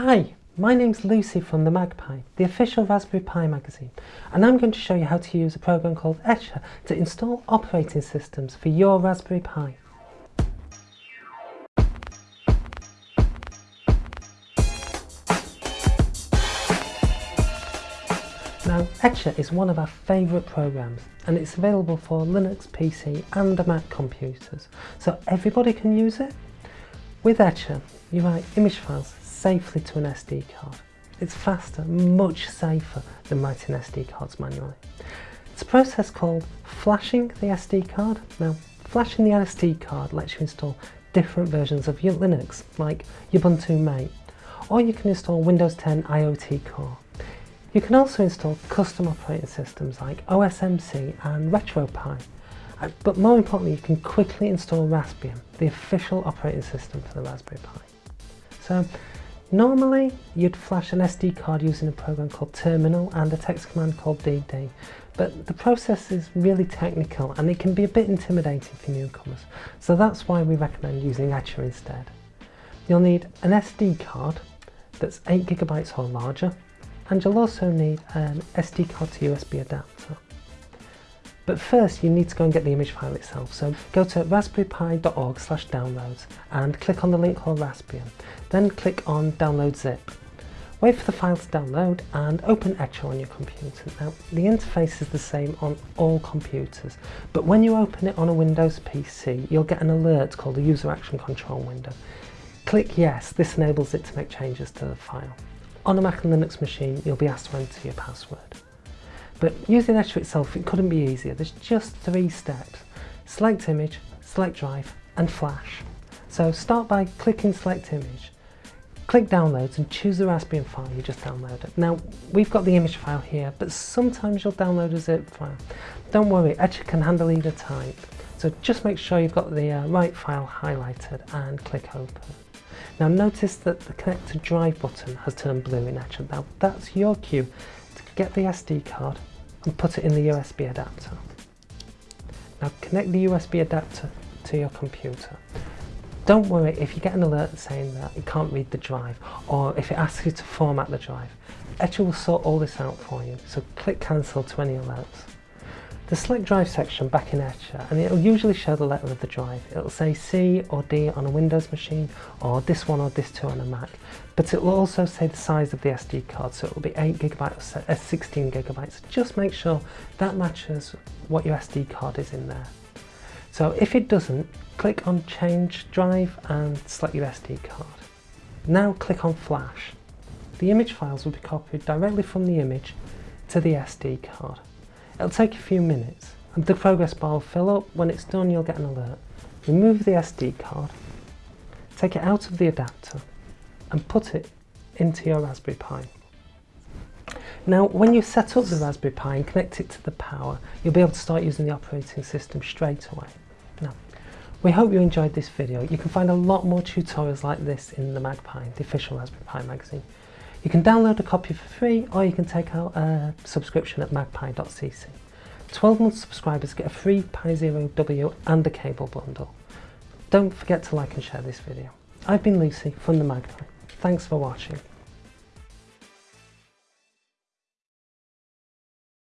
Hi, my name's Lucy from the MagPi, the official Raspberry Pi magazine, and I'm going to show you how to use a program called Etcher to install operating systems for your Raspberry Pi. Now, Etcher is one of our favourite programs and it's available for Linux PC and Mac computers, so everybody can use it. With Etcher, you write image files safely to an SD card. It's faster, much safer than writing SD cards manually. It's a process called flashing the SD card. Now, flashing the SD card lets you install different versions of Linux, like Ubuntu Mate, or you can install Windows 10 IoT Core. You can also install custom operating systems like OSMC and RetroPie. Uh, but more importantly, you can quickly install Raspbian, the official operating system for the Raspberry Pi. So normally you'd flash an SD card using a program called Terminal and a text command called DD. But the process is really technical and it can be a bit intimidating for newcomers. So that's why we recommend using Etcher instead. You'll need an SD card that's 8GB or larger and you'll also need an SD card to USB adapter. But first you need to go and get the image file itself. So go to raspberrypi.org slash downloads and click on the link called Raspbian. Then click on download zip. Wait for the file to download and open Etcher on your computer. Now the interface is the same on all computers but when you open it on a Windows PC you'll get an alert called the user action control window. Click yes, this enables it to make changes to the file. On a Mac and Linux machine you'll be asked to enter your password. But using Etcher itself, it couldn't be easier. There's just three steps. Select image, select drive, and flash. So start by clicking select image, click downloads and choose the Raspbian file you just downloaded. Now, we've got the image file here, but sometimes you'll download a zip file. Don't worry, Etcher can handle either type. So just make sure you've got the uh, right file highlighted and click open. Now notice that the connect to drive button has turned blue in Etcher. Now that's your cue get the SD card and put it in the USB adapter. Now connect the USB adapter to your computer. Don't worry if you get an alert saying that you can't read the drive or if it asks you to format the drive. Etcher will sort all this out for you, so click cancel to any alerts. The select drive section back in Etcher and it'll usually show the letter of the drive. It'll say C or D on a Windows machine or this one or this two on a Mac. But it will also say the size of the SD card so it will be 8GB or 16GB. So just make sure that matches what your SD card is in there. So if it doesn't, click on change drive and select your SD card. Now click on flash. The image files will be copied directly from the image to the SD card. It'll take a few minutes and the progress bar will fill up. When it's done you'll get an alert. Remove the SD card, take it out of the adapter and put it into your Raspberry Pi. Now when you set up the Raspberry Pi and connect it to the power you'll be able to start using the operating system straight away. Now we hope you enjoyed this video. You can find a lot more tutorials like this in the MagPi, the official Raspberry Pi magazine. You can download a copy for free or you can take out a subscription at magpi.cc. 12 month subscribers get a free Pi Zero W and a cable bundle. Don't forget to like and share this video. I've been Lucy from the MagPi. Thanks for watching.